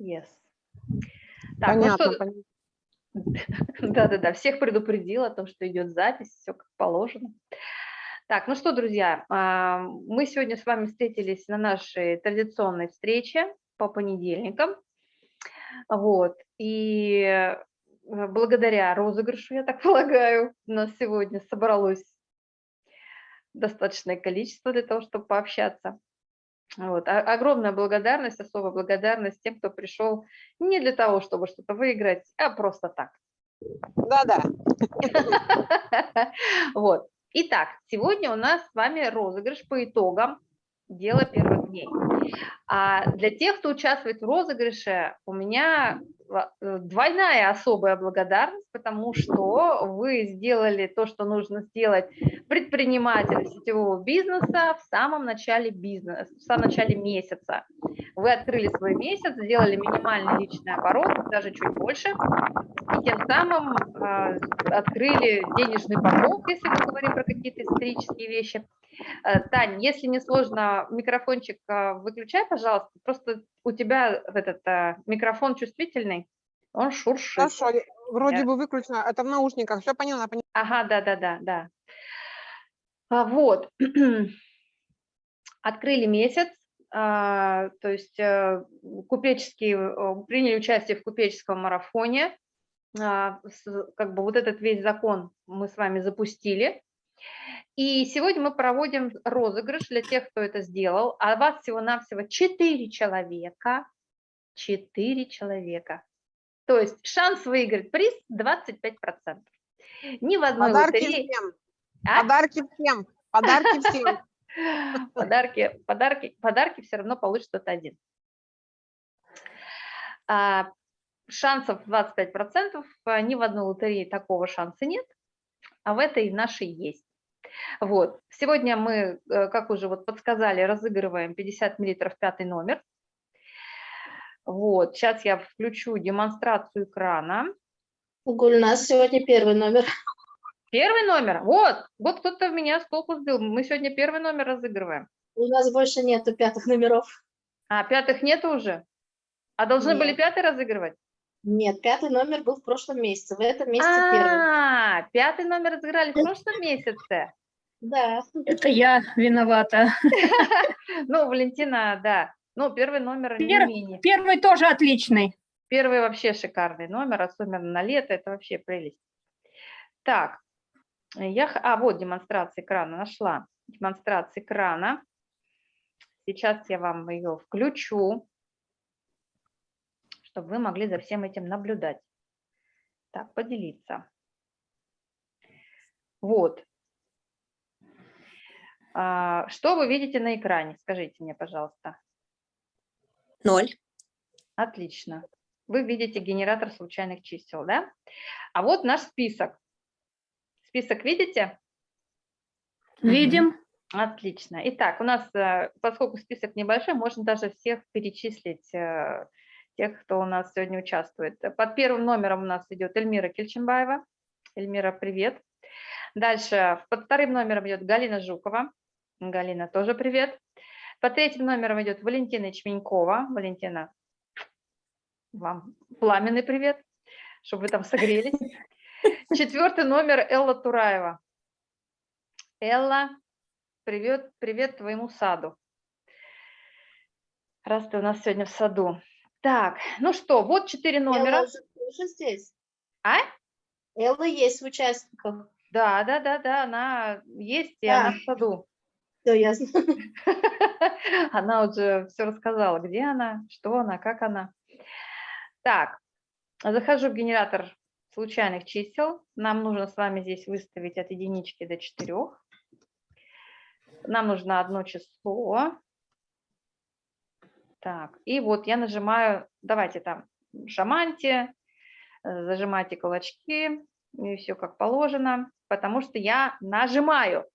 Yes. Так, ну Понятно, что... понятно. Да-да-да, всех предупредил о том, что идет запись, все как положено. Так, ну что, друзья, а, мы сегодня с вами встретились на нашей традиционной встрече по понедельникам. Вот, и э, благодаря розыгрышу, я так полагаю, у нас сегодня собралось достаточное количество для того, чтобы пообщаться. Вот. А- огромная благодарность, особая благодарность тем, кто пришел не для того, чтобы что-то выиграть, а просто так. Да-да. Вот. Итак, сегодня у нас с вами розыгрыш по итогам дела первых дней. А для тех, кто участвует в розыгрыше, у меня двойная особая благодарность, потому что вы сделали то, что нужно сделать предпринимателю сетевого бизнеса в самом начале бизнеса, в самом начале месяца. Вы открыли свой месяц, сделали минимальный личный оборот, даже чуть больше, и тем самым э, открыли денежный поток, если мы говорим про какие-то исторические вещи. Э, Тань, если не сложно, микрофончик э, выключай, пожалуйста. Просто у тебя этот э, микрофон чувствительный, он шуршит. Хорошо, вроде Я- бы выключено. Это в наушниках. Все поняла, поняла. Ага, да-да-да, да. А, Вот. Открыли месяц, а, то есть купеческие, приняли участие в купеческом марафоне. А, Как бы вот этот весь закон мы с вами запустили. И сегодня мы проводим розыгрыш для тех, кто это сделал. А вас всего-навсего 4 человека. 4 человека. То есть шанс выиграть приз 25%. Ни в одной Подарки лотерее... всем. А? Подарки всем. Подарки всем. Подарки, подарки, подарки все равно получит кто-то один. А, шансов 25%, а, ни в одной лотерее такого шанса нет, а в этой нашей есть. Вот. Сегодня мы, э, как уже вот подсказали, разыгрываем 50 миллилитров пятый номер. Вот. Сейчас я включу демонстрацию экрана. Гульнас сегодня первый номер. Первый номер. Вот, вот кто-то меня с толку сбил. Мы сегодня первый номер разыгрываем. У нас больше нету пятых номеров. А пятых нету уже? А должны были Нет. пятый разыгрывать? Нет, пятый номер был в прошлом месяце. В этом месяце первый. А, пятый номер разыграли в прошлом месяце. Да. Это я виновата. Ну, Валентина, да. Ну, первый номер не Пер- менее. Первый тоже отличный. Первый вообще шикарный номер, особенно на лето, это вообще прелесть. Так, я, а вот демонстрация экрана нашла. Демонстрация экрана. Сейчас я вам ее включу, чтобы вы могли за всем этим наблюдать. Так, поделиться. Вот. А, Что вы видите на экране? Скажите мне, пожалуйста. Ноль. Отлично. Вы видите генератор случайных чисел, да? А вот наш список. Список видите? Видим. Отлично. Итак, у нас, э, поскольку список небольшой, можно даже всех перечислить, э, тех, кто у нас сегодня участвует. Под первым номером у нас идет Эльмира Кельченбаева. Эльмира, привет. Дальше под вторым номером идет Галина Жукова. Галина, тоже привет. Под третьим номером идет Валентина Ячменькова. Валентина, вам пламенный привет, чтобы вы там согрелись. Четвертый номер Элла Тураева. Элла, привет, привет твоему саду. Раз ты у нас сегодня в саду. Так, ну что, вот четыре номера. Элла уже тоже здесь. А? Элла есть в участниках. Да, да, да, да, она есть, и она Да. в саду. Все ясно. Она уже все рассказала, где она, что она, как она. Так, захожу в генератор случайных чисел. Нам нужно с вами здесь выставить от единички до четырех. Нам нужно одно число. Так, и вот я нажимаю, давайте там, шаманьте, э, зажимайте кулачки, и все как положено, потому что я нажимаю.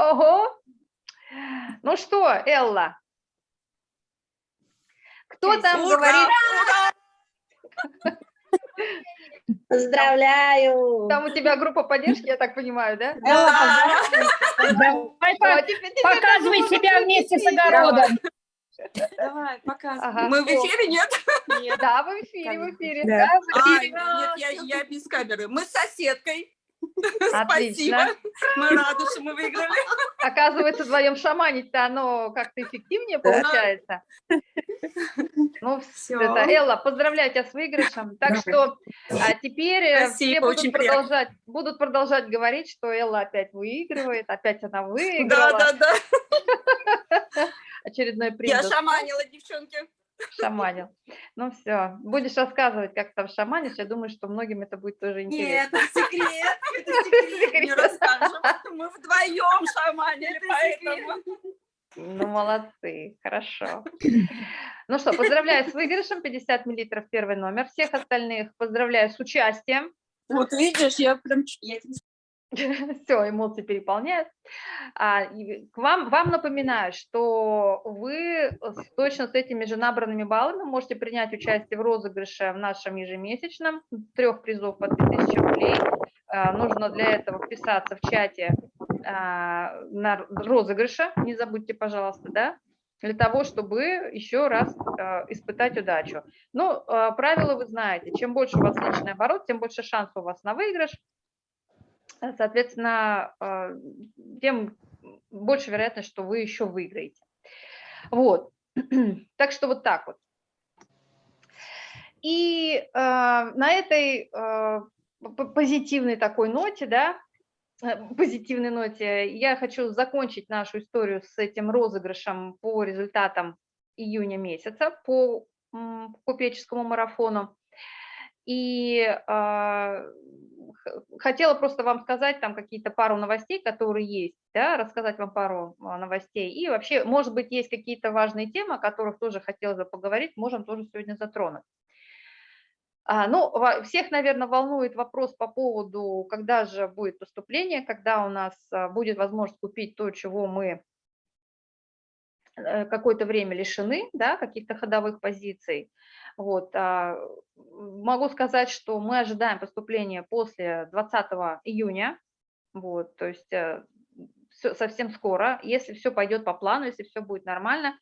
Ого! Ну что, Элла? Кто там говорит? Поздравляю. Там у тебя группа поддержки, я так понимаю, да? Элла, Давай, по- теперь- теперь показывай себя вместе с огородом. Давай, показывай. Ага. Мы в эфире, нет? Да, в эфире, в эфире. Да. да, в А, эфире. нет, я, я без камеры. Мы с соседкой. Отлично. Спасибо. Мы рады, что мы выиграли. Оказывается, вдвоем шаманить-то оно как-то эффективнее получается. Ну, Всё. это, Элла, поздравляю тебя с выигрышем. Так что а теперь э, Спасибо, все будут очень приятно. продолжать, будут продолжать говорить, что Элла опять выигрывает, опять она Да, выиграла. да, да. Очередной приз Я шаманила, девчонки. Шаманил. Ну все, будешь рассказывать, как там шаманишь, я думаю, что многим это будет тоже интересно. Нет, это секрет. Это секрет. Не расскажем. Мы вдвоем шаманили, поэтому. Ну, молодцы, хорошо. Ну что, поздравляю с выигрышем, 50 миллилитров первый номер. Всех остальных поздравляю с участием. Вот видишь, я прям... ч- я тебе Все, эмоции переполняют. А, к вам, вам напоминаю, что вы с- точно с этими же набранными баллами можете принять участие в розыгрыше в нашем ежемесячном. Трех призов по 3000 рублей. А, Нужно для этого вписаться в чате а, на розыгрыше. Не забудьте, пожалуйста, да? для того, чтобы еще раз а, испытать удачу. Ну, а, правила вы знаете. Чем больше у вас личный оборот, тем больше шансов у вас на выигрыш. Э, Соответственно, а, тем больше вероятность, что вы еще выиграете. Вот. Так что вот так вот. И а, на этой п- позитивной такой ноте, да, э, позитивной ноте, я хочу закончить нашу историю с этим розыгрышем по результатам июня месяца по купеческому марафону. И а, хотела просто вам сказать там какие-то пару новостей, которые есть, да, рассказать вам пару а, новостей. И вообще, может быть, есть какие-то важные темы, о которых тоже хотелось бы поговорить, можем тоже сегодня затронуть. А, Ну, всех, наверное, волнует вопрос по поводу, когда же будет поступление, когда у нас а, будет возможность купить то, чего мы э, какое-то время лишены, да, каких-то ходовых позиций. Вот, а, могу сказать, что мы ожидаем поступления после 20 июня, вот, то есть э, совсем скоро, если все пойдет по плану, если все будет нормально.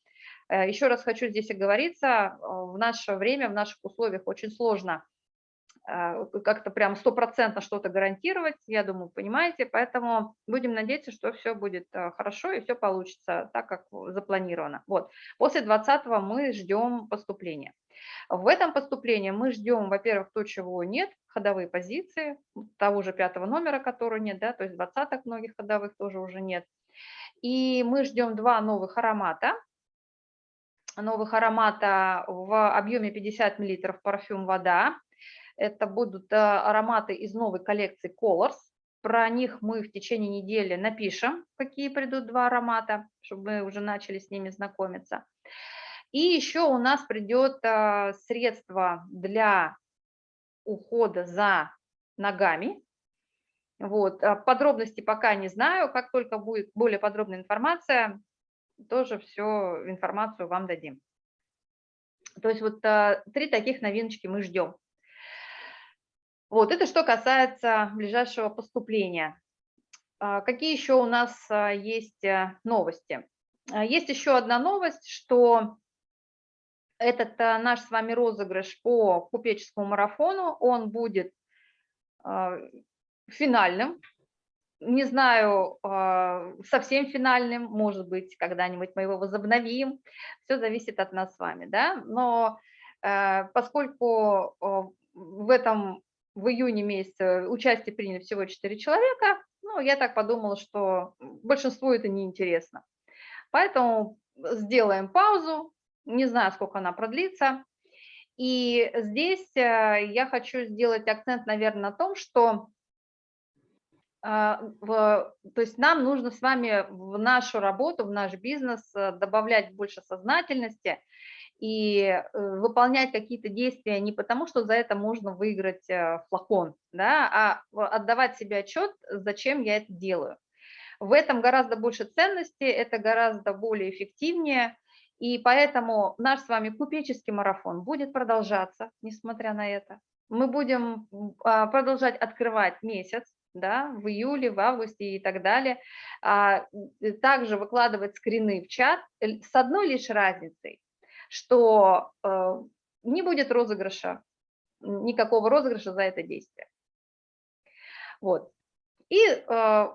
Э, Еще раз хочу здесь оговориться, э, в наше время, в наших условиях очень сложно как-то прям стопроцентно что-то гарантировать, я думаю, понимаете, поэтому будем надеяться, что все будет э, хорошо и все получится так, как запланировано. Вот. После 20 мы ждем поступления. В этом поступлении мы ждем, во-первых, то, чего нет, ходовые позиции, того же пятого номера, которого нет, да, то есть двадцаток многих ходовых тоже уже нет. И мы ждем два новых аромата, новых аромата в объеме 50 мл парфюм «Вода». Это будут э, ароматы из новой коллекции Colors. Про них мы в течение недели напишем, какие придут два аромата, чтобы мы уже начали с ними знакомиться. И еще у нас придет э, средство для ухода за ногами. Вот. а Подробности пока не знаю. Как только будет более подробная информация, тоже всю информацию вам дадим. То есть вот а, три таких новиночки мы ждем. Вот это что касается ближайшего поступления. А, Какие еще у нас а, есть а, новости? А, Есть еще одна новость, что этот а, наш с вами розыгрыш по купеческому марафону, он будет финальным. Не знаю, совсем финальным, может быть, когда-нибудь мы его возобновим. Все зависит от нас с вами, да. Но э, поскольку э, в этом в июне месяце участие приняли всего 4 человека, ну, я так подумала, что большинству это неинтересно. Поэтому сделаем паузу, не знаю, сколько она продлится. И здесь э, я хочу сделать акцент, наверное, на том, что в- то есть нам нужно с вами в нашу работу, в наш бизнес э, добавлять больше сознательности и э, выполнять какие-то действия не потому, что за это можно выиграть э, флакон, да, а отдавать себе отчет, зачем я это делаю. В этом гораздо больше ценности, это гораздо более эффективнее, и поэтому наш с вами купеческий марафон будет продолжаться, несмотря на это. Мы будем а, продолжать открывать месяц, да, в июле, в августе и так далее, а, также выкладывать скрины в чат э, с одной лишь разницей, что э, не будет розыгрыша, никакого розыгрыша за это действие. Вот. И э,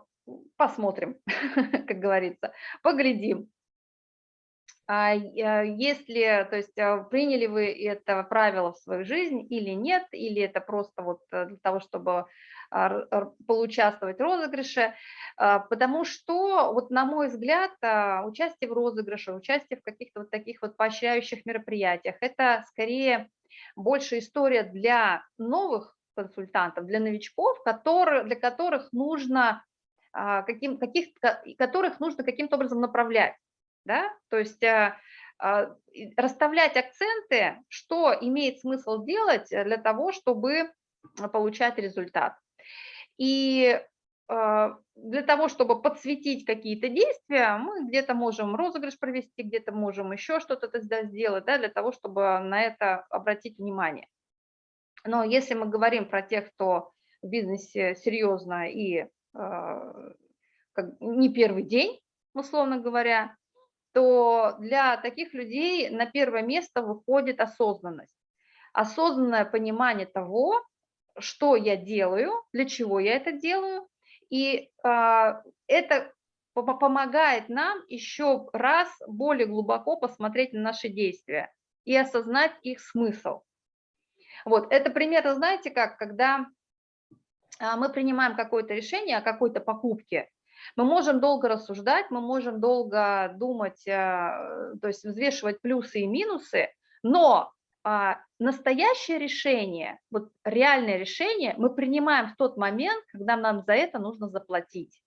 посмотрим, как говорится, поглядим. А, если, то есть а, приняли вы это правило в свою жизнь или нет, или это просто вот э, для того, чтобы а, поучаствовать в розыгрыше, потому что, вот на мой взгляд, участие в розыгрыше, участие в каких-то вот таких вот поощряющих мероприятиях, это скорее больше история для новых консультантов, для новичков, которые, для которых нужно каким, каких, которых нужно каким-то образом направлять да, то есть а, а, расставлять акценты, что имеет смысл делать для того, чтобы получать результат. И а, для того, чтобы подсветить какие-то действия, мы где-то можем розыгрыш провести, где-то можем еще что-то сделать, да, для того, чтобы на это обратить внимание. Но если мы говорим про тех, кто в бизнесе серьезно и э, не первый день, условно говоря, то для таких людей на первое место выходит осознанность. Осознанное понимание того, что я делаю, для чего я это делаю, и э, это помогает нам еще раз более глубоко посмотреть на наши действия и осознать их смысл. Вот, это примерно, знаете как, когда а, мы принимаем какое-то решение о какой-то покупке, мы можем долго рассуждать, мы можем долго думать, э, то есть взвешивать плюсы и минусы, но а, настоящее решение, вот реальное решение мы принимаем в тот момент, когда нам за это нужно заплатить.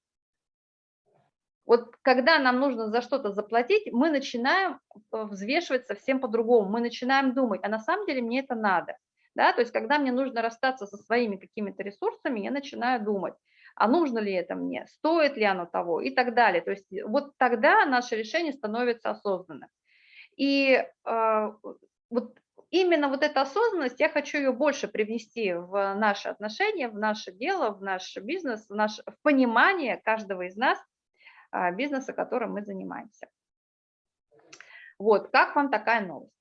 Вот когда нам нужно за что-то заплатить, мы начинаем э, взвешивать совсем по-другому, мы начинаем думать, а на самом деле мне это надо. Да? То есть когда мне нужно расстаться со своими какими-то ресурсами, я начинаю думать, а нужно ли это мне, стоит ли оно того и так далее. То есть вот тогда наше решение становится осознанным. И э, вот именно вот эта осознанность, я хочу ее больше привнести в наши отношения, в наше дело, в наш бизнес, в, наше, в понимание каждого из нас э, бизнеса, которым мы занимаемся. Вот, как вам такая новость?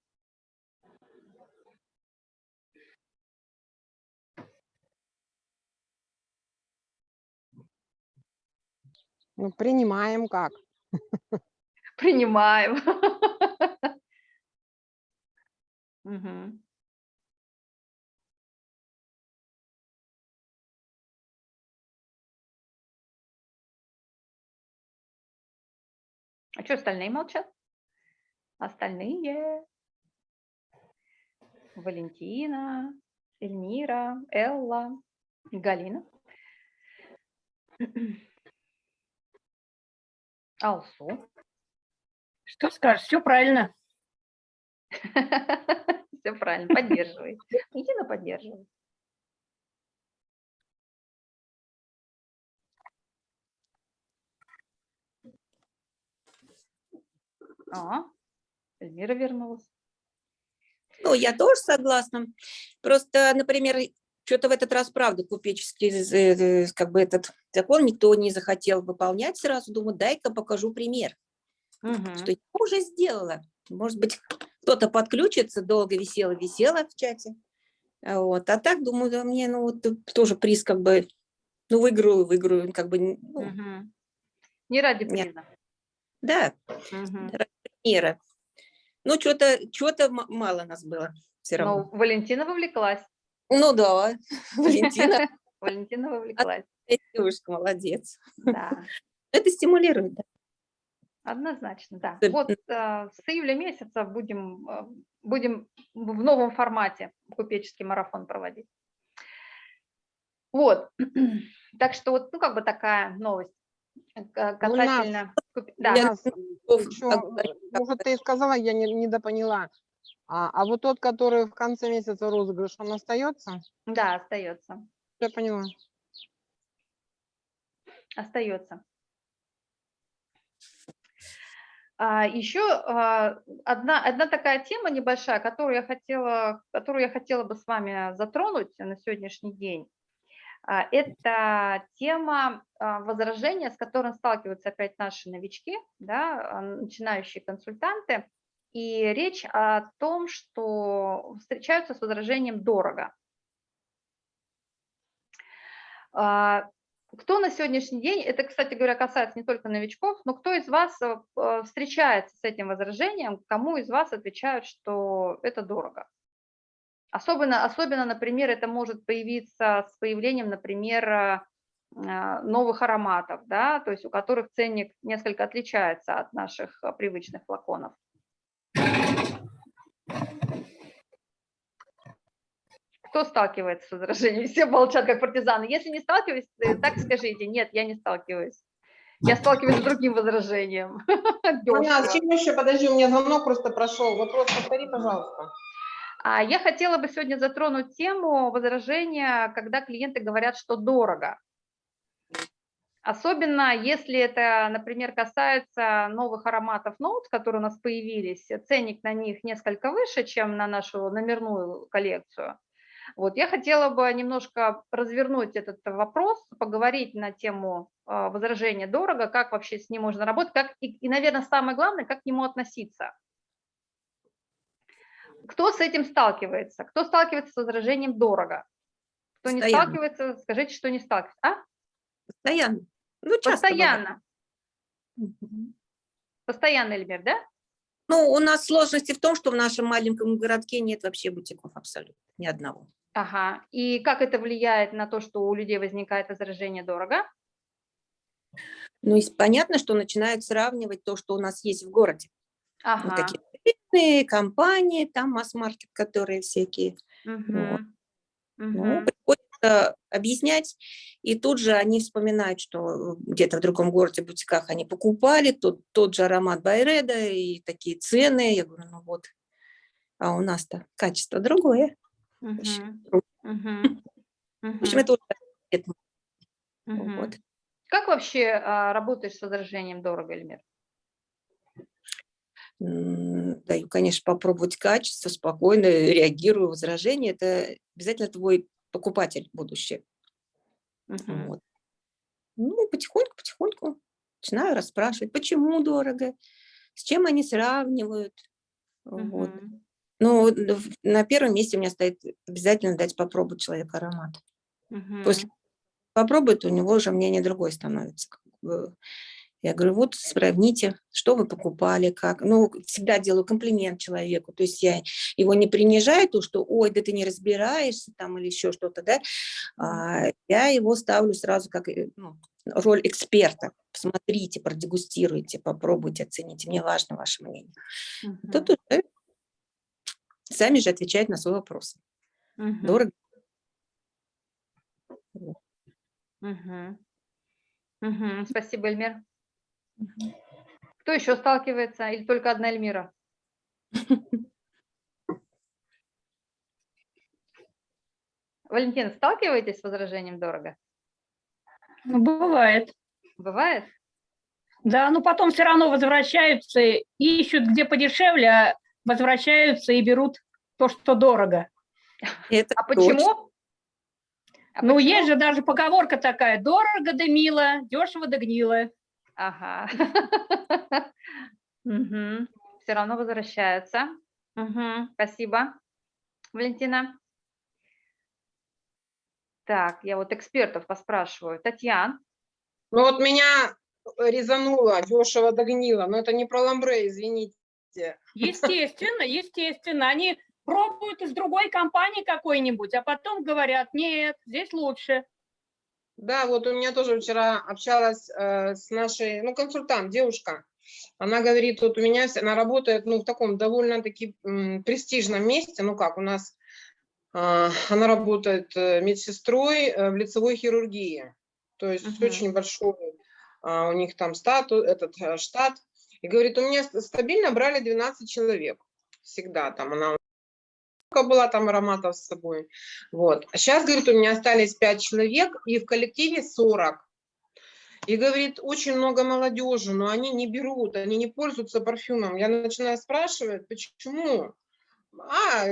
Ну, принимаем как? Принимаем. А что остальные молчат? Остальные. Валентина, Эльмира, Элла, Галина. Алсу. Что скажешь? Все правильно. Все правильно, поддерживай. Едино поддерживай. А, Эльмира вернулась. Ну, я тоже согласна. Просто, например, что-то в этот раз, правда, купеческий как бы этот закон никто не захотел выполнять сразу. Думаю, дай-ка покажу пример, Мгм. что я уже сделала. Может быть, кто-то подключится, долго висела-висела в чате. Вот. А так, думаю, да, мне ну, вот тоже приз как бы, ну, выиграю, выиграю, как бы, ну, Мгм. Не ради Нет. приза. да, Мгм. примера. Ну, что-то что мало нас было все равно. Ну, Валентина вовлеклась. Ну, да, Валентина, Валентина вовлеклась. девушка, молодец. Да, Это стимулирует, да. однозначно, да. Вот э, с июля месяца будем, э, будем в новом формате купеческий марафон проводить. Вот, так что вот, ну, как бы такая новость э, касательно... Да, Я- Нас Ов, ещё, как бы, э, может, ты сказала, я не, недопоняла. А, а вот тот, который в конце месяца розыгрыш, он остается? да, остается, Я поняла. остается. А, еще а, одна, одна такая тема небольшая, которую я, хотела, которую я хотела бы с вами затронуть на сегодняшний день. А, Это тема а, возражения, с которым сталкиваются опять наши новички, да, а, начинающие консультанты. И речь о том, что встречаются с возражением «дорого». А, Кто на сегодняшний день, это, кстати говоря, касается не только новичков, но кто из вас э, э, встречается с этим возражением, кому из вас отвечают, что это дорого? Особенно, особенно, например, это может появиться с появлением, например, э, новых ароматов, да, то есть у которых ценник несколько отличается от наших привычных флаконов. Кто сталкивается с возражением? Все молчат, как партизаны. Если не сталкиваюсь, э, так скажите, нет, я не сталкиваюсь. Я сталкиваюсь с другим возражением. Дёшево. чем еще? Подожди, у меня звонок просто прошел. Вопрос повтори, пожалуйста. А Я хотела бы сегодня затронуть тему возражения, когда клиенты говорят, что дорого. Особенно если это, например, касается новых ароматов Notes, которые у нас появились, ценник на них несколько выше, чем на нашу номерную коллекцию. Вот, я хотела бы немножко развернуть этот вопрос, поговорить на тему а, возражения дорого, как вообще с ним можно работать, как, и, и, наверное, самое главное, как к нему относиться. Кто с этим сталкивается? Кто сталкивается с возражением дорого? Кто не Постоянно. сталкивается, скажите, что не сталкивается. А? Постоянно. Ну, часто бывает. Постоянно. Постоянно, Эльмир, да? Ну, у нас сложности в том, что в нашем маленьком городке нет вообще бутиков абсолютно, ни одного. Ага. И как это влияет на то, что у людей возникает возражение дорого? Ну, и понятно, что начинают сравнивать то, что у нас есть в городе. Вот Ага. такие крупные компании, там масс-маркет, которые всякие. Мгм. Ну, Мгм. Объяснять, и тут же они вспоминают, что где-то в другом городе, в бутиках они покупали тот, тот же аромат Байреда и такие цены. Я говорю, ну вот, а у нас-то качество другое. вообще. Мгм. В Мгм. общем, Мгм. это уже Мгм. вот. Как вообще а, работаешь с возражением дорого, Эльмир? Даю, конечно, попробовать качество, спокойно реагирую, возражение. Это обязательно твой покупатель будущий. Мгм. Вот. Ну, потихоньку, потихоньку начинаю расспрашивать, почему дорого, с чем они сравнивают. Вот. Мгм. Ну, д- в- на первом месте у меня стоит обязательно дать попробовать человеку аромат. После Мгм. попробует, у него уже мнение другое становится. Я говорю, вот сравните, что вы покупали, как. Ну, всегда делаю комплимент человеку. То есть я его не принижаю, то, что, ой, да ты не разбираешься там или еще что-то, да. А, я его ставлю сразу как э, ну, роль эксперта. Посмотрите, продегустируйте, попробуйте, оцените. Мне важно ваше мнение. Мгм. Тут уже сами же отвечают на свой вопрос. Мгм. Дорого. Мгм. Мгм. Спасибо, Эльмир. Кто еще сталкивается? Или только одна Эльмира? Валентин, сталкиваетесь с возражением дорого? Ну, бывает. Бывает? Да, но потом все равно возвращаются, и ищут где подешевле, а возвращаются и берут то, что дорого. Это А точно. почему? А ну, почему? есть же даже поговорка такая, дорого да мило, дешево да гнило. Ага. Все равно возвращаются. Мгм. Спасибо, Валентина. Так, я вот экспертов поспрашиваю. Татьяна, Ну вот меня резануло, дешево догнило, но это не про ламбре, извините. Естественно, естественно. Они пробуют из другой компании какой-нибудь, а потом говорят, нет, здесь лучше. Да, вот у меня тоже вчера общалась э, с нашей, ну, консультант, девушка. Она говорит, вот у меня, она работает, ну, в таком довольно-таки престижном месте, ну, как у нас, а, она работает э, медсестрой э, в лицевой хирургии, то есть Мгм. очень большой а, у них там статус, этот э, штат. И говорит, у меня ст- стабильно брали 12 человек, всегда там, она сколько была там ароматов с собой. Вот. А сейчас, говорит, у меня остались 5 человек, и в коллективе 40. И говорит, очень много молодежи, но они не берут, они не пользуются парфюмом. Я начинаю спрашивать, почему? А,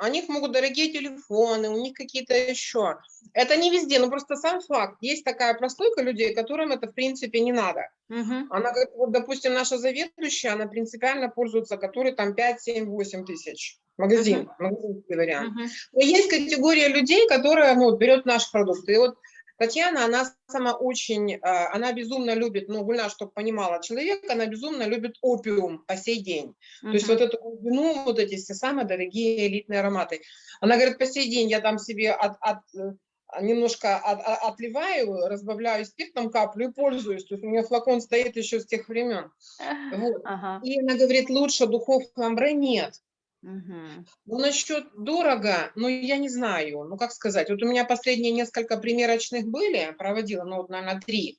у них могут дорогие телефоны, у них какие-то еще. Это не везде, но просто сам факт. Есть такая прослойка людей, которым это в принципе не надо. Мгм. Она, вот, допустим, наша заведующая, она принципиально пользуется, который там 5, 7, 8 тысяч. Магазин, магазинский вариант. Мгм. Но есть категория людей, которая ну, берет наш продукт. И вот Татьяна, она сама очень, а, она безумно любит, ну, Гульна, чтобы понимала, человек, она безумно любит опиум по сей день. То есть вот эту глубину, вот эти все самые дорогие элитные ароматы. Она говорит, по сей день я там себе от, от, э, немножко от- от- отливаю, разбавляю спиртом каплю и пользуюсь. То есть у меня флакон стоит еще с тех времен. Вот. Ага. И она говорит, лучше духов ламбре нет. Мгм. Ну, насчет дорого, ну, я не знаю, ну, как сказать, вот у меня последние несколько примерочных были, проводила, ну, вот, наверное, три,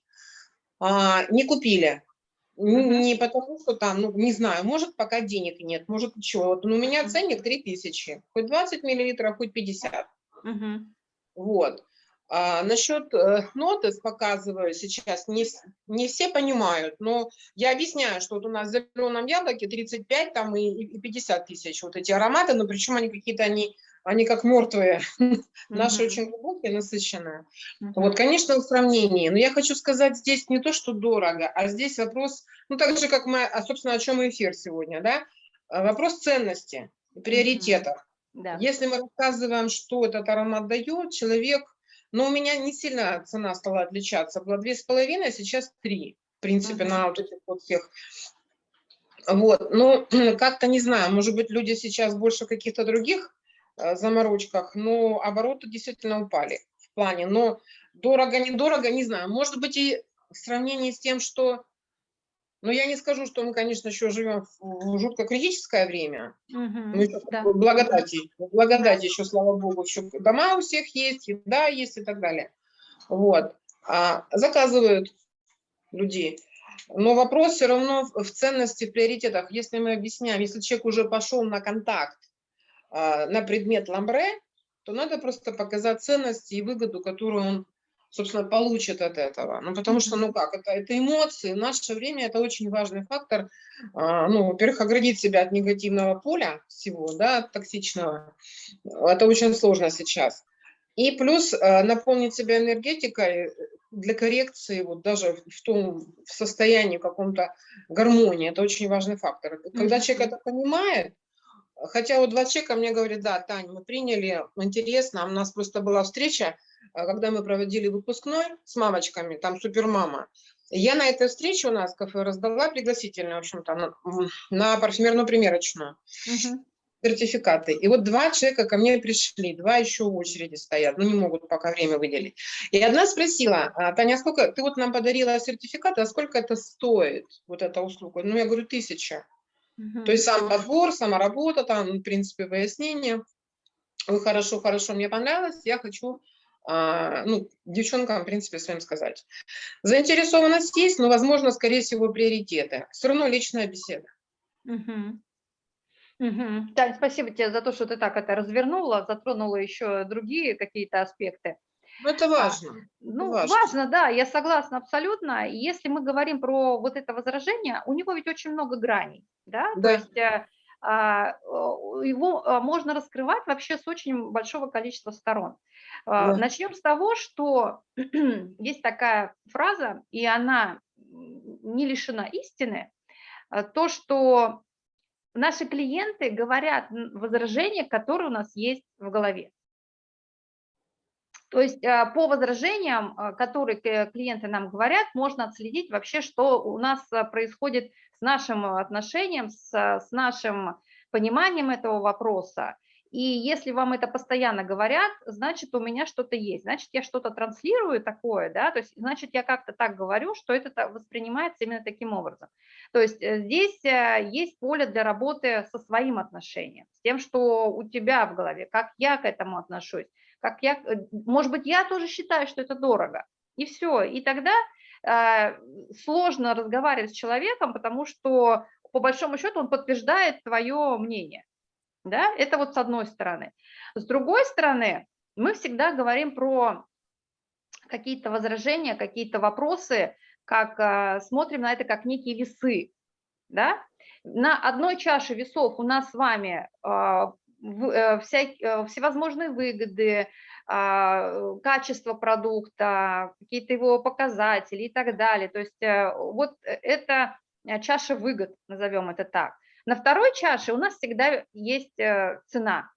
а, не купили. Не потому, что там, ну, не знаю, может, пока денег нет, может, что. Вот, ну, у меня ценник 3000, хоть 20 миллилитров, хоть 50. Мгм. Вот. А, насчет э, нотес показываю сейчас, не, не все понимают, но я объясняю, что вот у нас в зеленом яблоке 35 там и, и 50 тысяч вот эти ароматы, но причем они какие-то, они, они как мертвые, наши Мгм. очень глубокие, насыщенные. Мгм. Вот, конечно, в сравнении, но я хочу сказать здесь не то, что дорого, а здесь вопрос, ну так же, как мы, а, собственно, о чем эфир сегодня, да, А, вопрос ценности, приоритетов. Да. Если мы рассказываем, что этот аромат дает, человек, но у меня не сильно цена стала отличаться, была две с половиной, а сейчас три, в принципе, на вот этих вот всех. Вот, но как-то не знаю, может быть, люди сейчас больше каких-то других э, заморочках, но обороты действительно упали в плане, но дорого-недорого, не знаю, может быть, и в сравнении с тем, что, ну, я не скажу, что мы, конечно, еще живем в жутко критическое время, Мгм. мы еще Да. благодати, благодати еще, слава богу, еще дома у всех есть, еда есть и так далее. Вот. А, заказывают людей. Но вопрос все равно в в ценности, в приоритетах. Если мы объясняем, если человек уже пошел на контакт а, на предмет ламбре, то надо просто показать ценности и выгоду, которую он, собственно, получит от этого. Ну, потому что, ну как, это, это эмоции. В наше время это очень важный фактор. А, ну, во-первых, оградить себя от негативного поля всего, да, от токсичного. Это очень сложно сейчас. И плюс э, наполнить себя энергетикой для коррекции, вот даже в том в состоянии каком-то гармонии, это очень важный фактор. Когда человек это понимает, хотя вот два человека мне говорят, да, Таня, мы приняли, интересно, у нас просто была встреча, когда мы проводили выпускной с мамочками, там супермама. Я на этой встрече у нас в кафе раздала пригласительные, в общем-то, на, на парфюмерную примерочную Мгм. сертификаты. И вот два человека ко мне пришли, два еще в очереди стоят, ну не могут пока время выделить. И одна спросила, «А, Таня, а сколько, ты вот нам подарила сертификаты, а сколько это стоит, вот эта услуга? Ну я говорю, тысяча. Мгм. То есть сам подбор, сама работа, там, в принципе, выяснение. Ой, хорошо, хорошо, мне понравилось, я хочу, а, ну, девчонкам, в принципе, своим сказать. Заинтересованность есть, но, возможно, скорее всего, приоритеты. Все равно личная беседа. Мгм. Мгм. Тань, спасибо тебе за то, что ты так это развернула, затронула еще другие какие-то аспекты. Ну, это важно. Ну, важно. важно. да, я согласна абсолютно. Если мы говорим про вот это возражение, у него ведь очень много граней, да, то Да. есть э, а, его а, можно раскрывать вообще с очень большого количества сторон. А, Да. Начнем с того, что есть такая фраза, и она не лишена истины, а, то, что наши клиенты говорят возражения, которые у нас есть в голове. То есть а, по возражениям, а, которые клиенты нам говорят, можно отследить вообще, что у нас а, происходит с нашим отношением, с, с нашим пониманием этого вопроса. И если вам это постоянно говорят, значит, у меня что-то есть, значит, я что-то транслирую такое, да, то есть, значит, я как-то так говорю, что это воспринимается именно таким образом. То есть э, здесь есть поле для работы со своим отношением, с тем, что у тебя в голове, как я к этому отношусь, как я, э, может быть, я тоже считаю, что это дорого, и все, и тогда э, сложно разговаривать с человеком, потому что по большому счету он подтверждает твое мнение, да, это вот с одной стороны. С другой стороны, мы всегда говорим про какие-то возражения, какие-то вопросы, как э, смотрим на это как некие весы, да. На одной чаше весов у нас с вами э, э, вся- э, всевозможные выгоды, а, качество продукта, какие-то его показатели и так далее. То есть э, вот э, это э, чаша выгод, назовем это так. На второй чаше у нас всегда есть э, цена.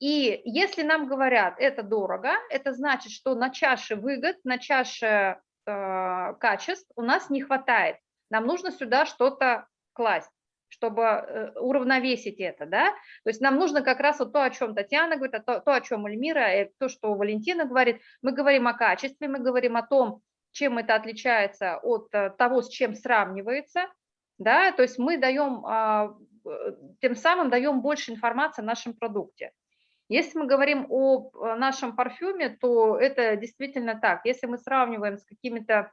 И если нам говорят, это дорого, это значит, что на чаше выгод, на чаше э, качеств у нас не хватает. Нам нужно сюда что-то класть чтобы э, уравновесить это, да, то есть нам нужно как раз вот то, о чем Татьяна говорит, а то, то, о чем Эльмира, и то, что Валентина говорит, мы говорим о качестве, мы говорим о том, чем это отличается от э, того, с чем сравнивается, да, то есть мы даем, а, э, тем самым даем больше информации о нашем продукте. Если мы говорим о нашем парфюме, то это действительно так. Если мы сравниваем с какими-то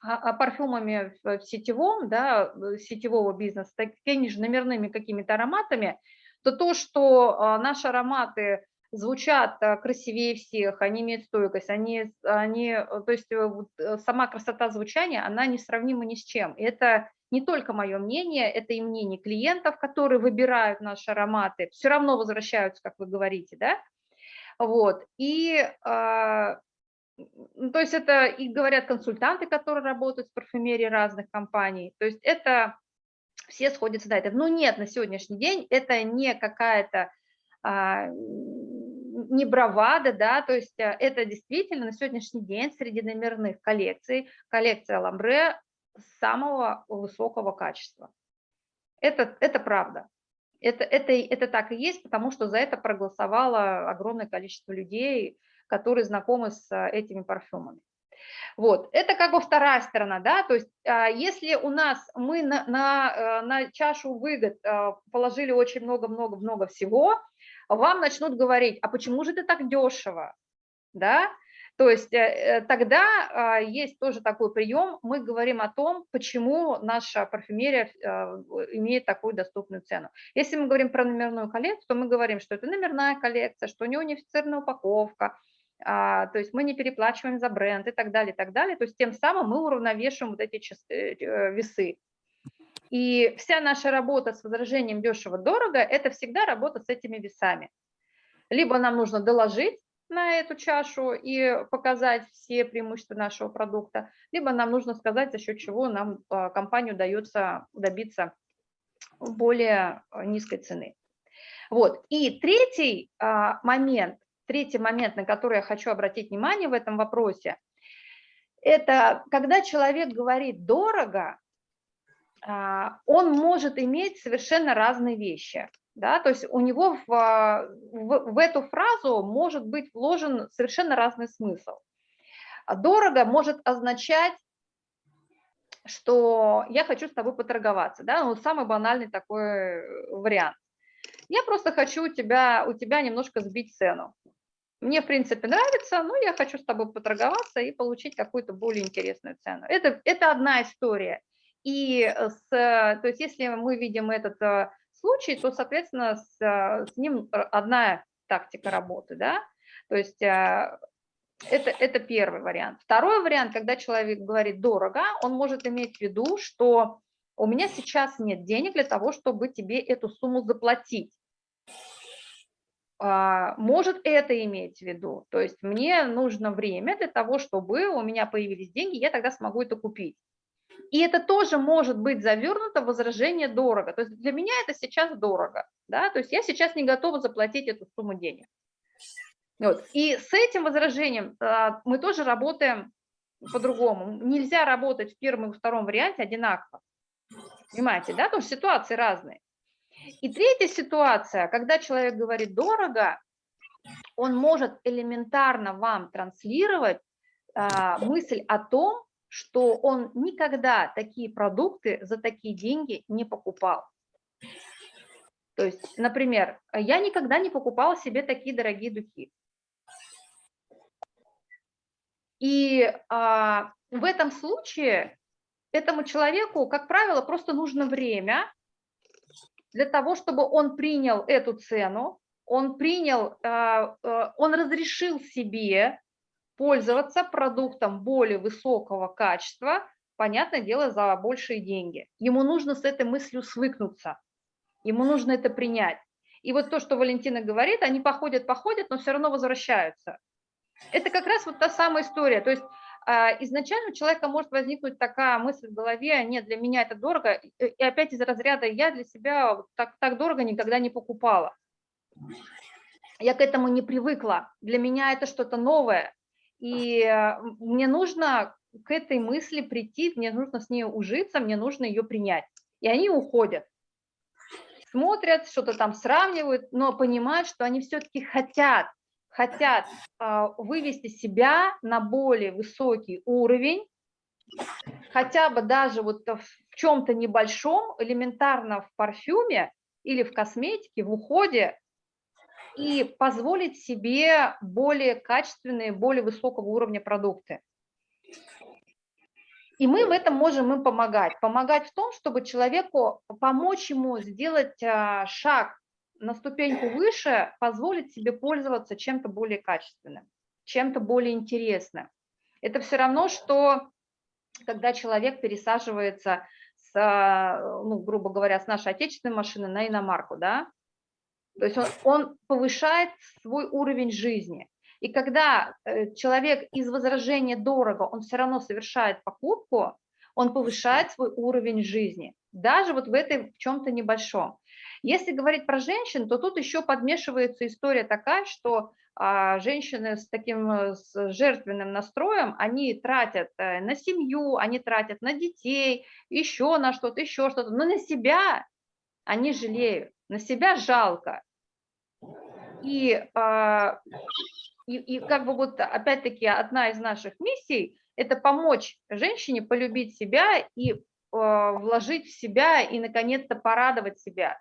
парфюмами в сетевом, да, сетевого бизнеса, такими же номерными какими-то ароматами, то то, что а, наши ароматы звучат а, красивее всех, они имеют стойкость, они, они, э, то есть э, э, сама красота звучания, она несравнима ни с чем. Это не только мое мнение, это и мнение клиентов, которые выбирают наши ароматы, все равно возвращаются, как вы говорите, да, вот, и а, то есть это и говорят консультанты, которые работают в парфюмерии разных компаний. То есть это все сходятся на это. Но нет, на сегодняшний день это не какая-то а, не бравада, да, то есть а, это действительно на сегодняшний день среди номерных коллекций коллекция Ламбре самого высокого качества. Это, это правда. Это, это, это так и есть, потому что за это проголосовало огромное количество людей, которые знакомы с а, этими парфюмами. Вот, это как бы вторая сторона, да, то есть а, если у нас мы на, на, э, на чашу выгод а, положили очень много-много-много всего, вам начнут говорить, а почему же это так дешево, да, то есть э, э, тогда есть тоже такой прием, мы говорим о том, почему наша парфюмерия имеет такую доступную цену. Если мы говорим про номерную коллекцию, то мы говорим, что это номерная коллекция, что у нее унифицированная упаковка, то есть мы не переплачиваем за бренд и так далее, и так далее. То есть тем самым мы уравновешиваем вот эти часы, э, весы. И вся наша работа с возражением дешево-дорого – это всегда работа с этими весами. Либо нам нужно доложить на эту чашу и показать все преимущества нашего продукта, либо нам нужно сказать, за счет чего нам а, компанию удается добиться более а, низкой цены. Вот. И третий момент – третий момент, на который я хочу обратить внимание в этом вопросе, это когда человек говорит «дорого», а, он может иметь совершенно разные вещи. Да? То есть у него в, в, в эту фразу может быть вложен совершенно разный смысл. Дорого может означать, что я хочу с тобой поторговаться. Да? Ну, самый банальный такой вариант. Я просто хочу у тебя, у тебя немножко сбить цену мне, в принципе, нравится, но я хочу с тобой поторговаться и получить какую-то более интересную цену. Это, это одна история. И с, то есть если мы видим этот э, случай, то, соответственно, с, э, с ним одна тактика работы, да, то есть э, это, это первый вариант. Второй вариант, когда человек говорит дорого, он может иметь в виду, что у меня сейчас нет денег для того, чтобы тебе эту сумму заплатить. А, может это иметь в виду. То есть мне нужно время для того, чтобы у меня появились деньги, я тогда смогу это купить. И это тоже может быть завернуто в возражение дорого. То есть для меня это сейчас дорого. Да? То есть я сейчас не готова заплатить эту сумму денег. Вот. И с этим возражением а, мы тоже работаем по-другому. Нельзя работать в первом и втором варианте одинаково. Понимаете, да? Потому что ситуации разные. И третья ситуация, когда человек говорит дорого, он может элементарно вам транслировать а, мысль о том, что он никогда такие продукты за такие деньги не покупал. То есть, например, я никогда не покупала себе такие дорогие духи. И а, в этом случае этому человеку, как правило, просто нужно время для того, чтобы он принял эту цену, он принял, а, а, он разрешил себе пользоваться продуктом более высокого качества, понятное дело, за большие деньги. Ему нужно с этой мыслью свыкнуться, ему нужно это принять. И вот то, что Валентина говорит, они походят, походят, но все равно возвращаются. Это как раз вот та самая история. То есть изначально у человека может возникнуть такая мысль в голове, нет, для меня это дорого, и опять из разряда я для себя так, так дорого никогда не покупала. Я к этому не привыкла, для меня это что-то новое, и э, мне нужно к этой мысли прийти, мне нужно с ней ужиться, мне нужно ее принять. И они уходят, смотрят, что-то там сравнивают, но понимают, что они все-таки хотят, хотят а, вывести себя на более высокий уровень, хотя бы даже вот в чем-то небольшом, элементарно в парфюме или в косметике, в уходе, и позволить себе более качественные, более высокого уровня продукты. И мы в этом можем им помогать. Помогать в том, чтобы человеку помочь ему сделать а, шаг на ступеньку выше, позволить себе пользоваться чем-то более качественным, чем-то более интересным. Это все равно, что когда человек пересаживается, с, ну, грубо говоря, с нашей отечественной машины на иномарку, да, то есть он, он повышает свой уровень жизни. И когда э, человек из возражения дорого, он все равно совершает покупку, он повышает свой уровень жизни, даже вот в этой в чем-то небольшом. Если говорить про женщин, то тут еще подмешивается история такая, что а, женщины с таким э, с жертвенным настроем, они тратят э, на семью, они тратят на детей, еще на что-то, еще что-то, но на себя они жалеют, на себя жалко. И а, и, и как бы вот опять-таки одна из наших миссий – это помочь женщине полюбить себя и э, вложить в себя и, наконец-то, порадовать себя.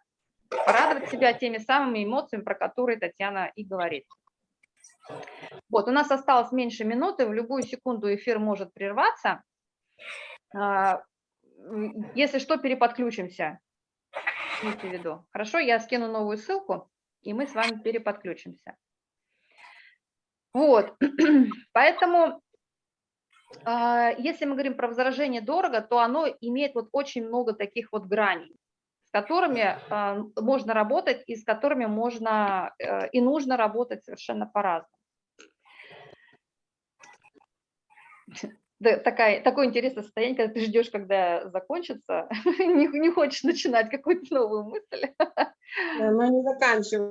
Порадовать себя теми самыми эмоциями, про которые Татьяна и говорит. Вот, у нас осталось меньше минуты, в любую секунду эфир может прерваться. А, если что, переподключимся. Имейте в виду. Хорошо, я скину новую ссылку, и мы с вами переподключимся. Вот, поэтому, а, если мы говорим про возражение дорого, то оно имеет вот очень много таких вот граней, с которыми а, можно работать и с которыми можно э, и нужно работать совершенно по-разному. Да, такое интересное состояние, когда ты ждешь, когда закончится, не, не хочешь начинать какую-то новую мысль. Мы не заканчиваем.